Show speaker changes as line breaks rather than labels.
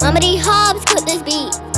Mama D. Hobbs cooked this beat.